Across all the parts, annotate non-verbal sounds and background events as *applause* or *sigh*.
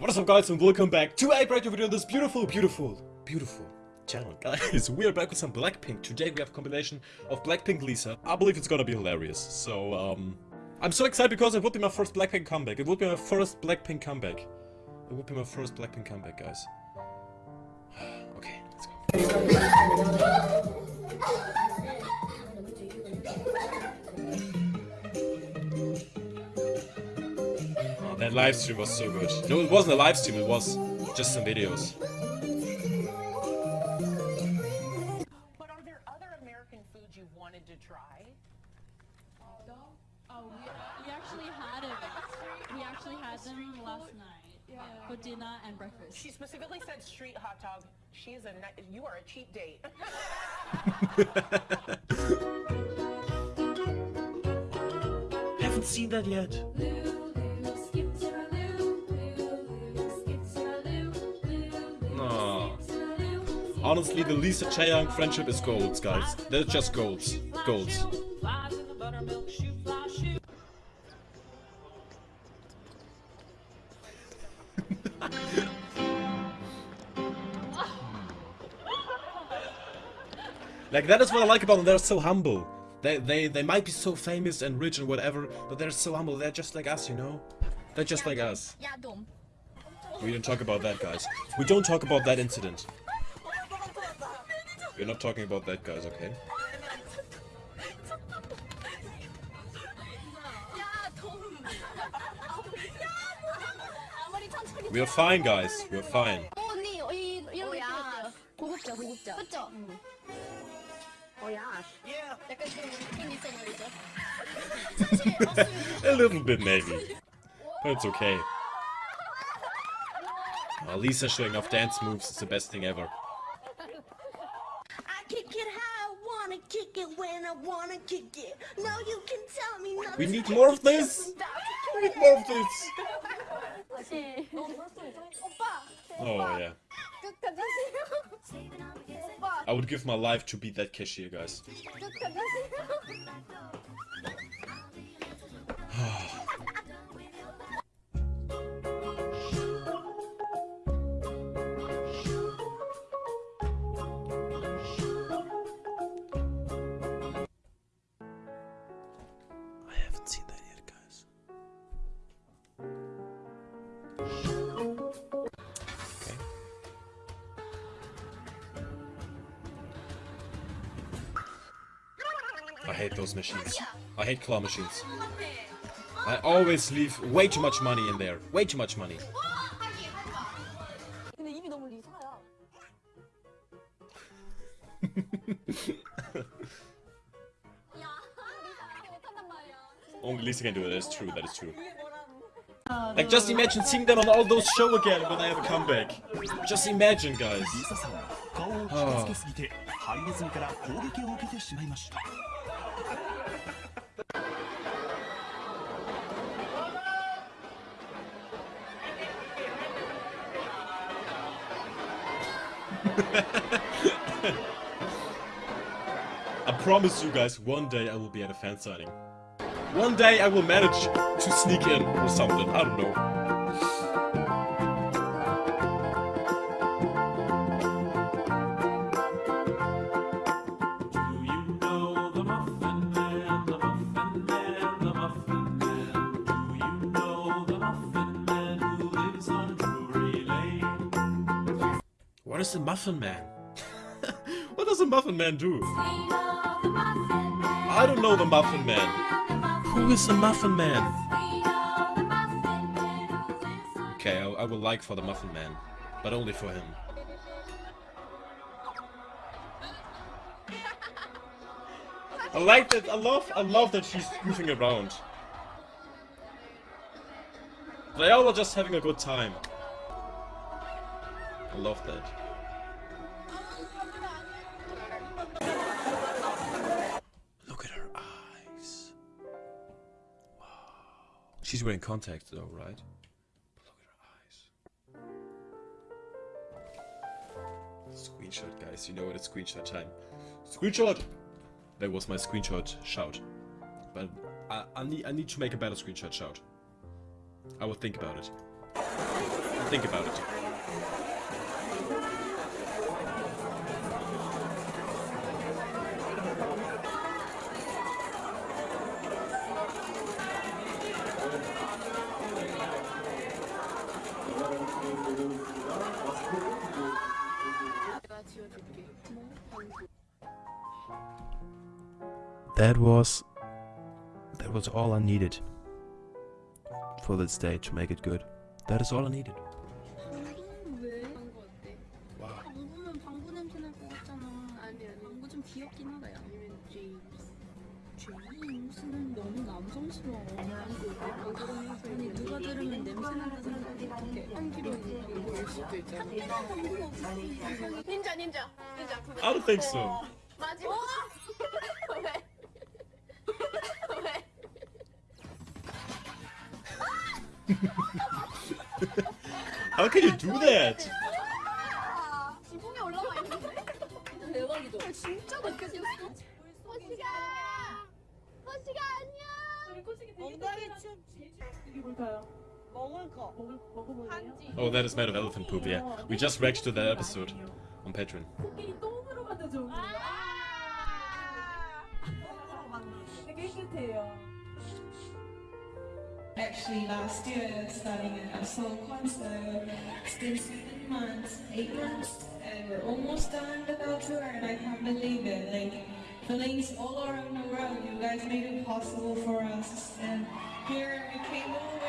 What is up guys and welcome back to a brand new video on this beautiful, beautiful, beautiful channel. *laughs* Guys, we are back with some Blackpink. Today we have a combination of Blackpink Lisa. I believe it's gonna be hilarious. So, um... I'm so excited because it would be my first Blackpink comeback. It would be my first Blackpink comeback. It would be my first Blackpink comeback, guys. *sighs* okay, let's go. *laughs* That live stream was so good. No, it wasn't a live stream, it was just some videos. But are there other American foods you wanted to try? Oh, we, we actually had it. We actually had them last night for dinner and breakfast. She specifically said street hot dog. She is a you are a cheap date. *laughs* *laughs* Haven't seen that yet. Honestly, the Lisa Chaeyoung friendship is golds, guys. They're just golds. Golds. *laughs* like, that is what I like about them. They're so humble. They, they, they might be so famous and rich and whatever, but they're so humble. They're just like us, you know? They're just like us. We don't talk about that, guys. We don't talk about that incident. We're not talking about that, guys, okay? We're fine, guys. We're fine. *laughs* A little bit, maybe. But it's okay. Well, Lisa showing off dance moves is the best thing ever. wanna kick it. No, you can tell me nothing. We need more of this. we need more of this. *laughs* oh yeah. I would give my life to be that cashier, guys. *laughs* Okay. I hate those machines. I hate claw machines. I always leave way too much money in there. Way too much money. *laughs* Only Lisa can do it. That is true. That is true. Like, just imagine seeing them on all those shows again when I have a comeback. Just imagine, guys. Oh. *laughs* I promise you guys, one day I will be at a fan signing. One day I will manage to sneak in or something. I don't know. Do you know the Muffin Man, the Muffin Man, the Muffin Man? Do you know the Muffin Man who lives on Drury Lane? What is *laughs* the Muffin Man? what does the Muffin Man do? I don't know the Muffin Man. Who is the Muffin Man? Okay, I, I will like for the Muffin Man, but only for him. I like that. I love. I love that she's goofing around. They all are just having a good time. I love that. She's wearing contacts though, right? But look at her eyes. Screenshot, guys. You know what? It's screenshot time. Screenshot! That was my screenshot shout. But I, I need I need to make a better screenshot shout. I will think about it. Think about it. that was that was all I needed for this day to make it good. That is all I needed. I don't think so. Oh, How can you do that? 지붕에 올라와 있는데? 대박이다. 진짜 높게 생겼어 호시가 호시가 안녕 Oh, that is made of elephant poop. Yeah, we just reacted to that episode on Patreon. Actually, last year, starting at a Seoul Concert, it's been seven months, eight months, and we're almost done with our tour, and I can't believe it. Like, feelings all around the world, you guys made it possible for us, and here we came all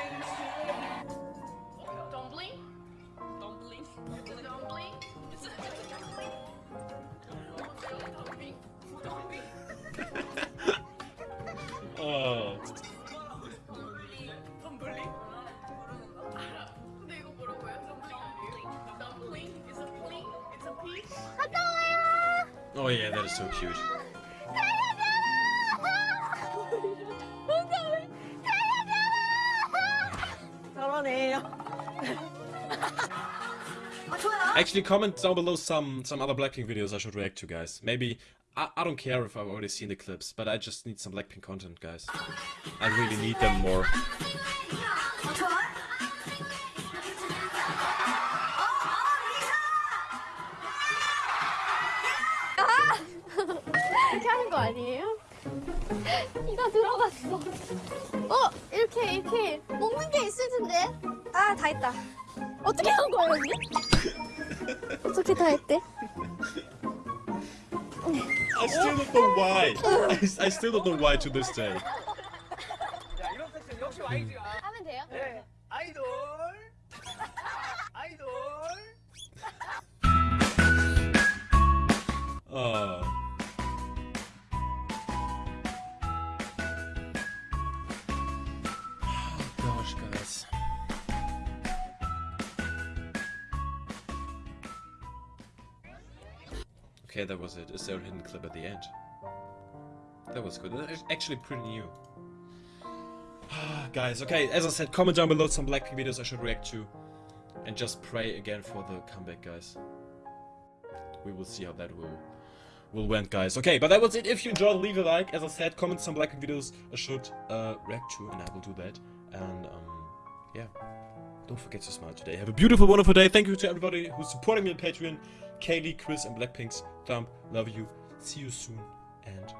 Oh yeah, that is so cute. Actually, comment down below some some other Blackpink videos I should react to, guys. Maybe I, I don't care if I've already seen the clips, but I just need some Blackpink content, guys. I really need them more. 아니에요? *laughs* 이가 들어갔어. 어, 이렇게 이렇게 먹는 게 있을 텐데. 아, 다 했다. 어떻게 한 거야, 언니? *laughs* 어떻게 다 했대? I still don't know why. I, I still don't know why to this day. 하면 돼요? 아이돌 아이돌 Oh. Guys. Okay, that was it. Is there a hidden clip at the end? That was good. That's actually pretty new. *sighs* Guys, okay, as I said, comment down below some Blackpink videos I should react to. And just pray again for the comeback, guys. We will see how that will will went, guys. Okay, but that was it. If you enjoyed, leave a like. As I said, comment some Blackpink videos I should uh, react to, and I will do that. And um, yeah, don't forget to smile today. Have a beautiful, wonderful day. Thank you to everybody who's supporting me on Patreon. Kaylee, Chris, and Blackpink's thumb. Love you. See you soon, and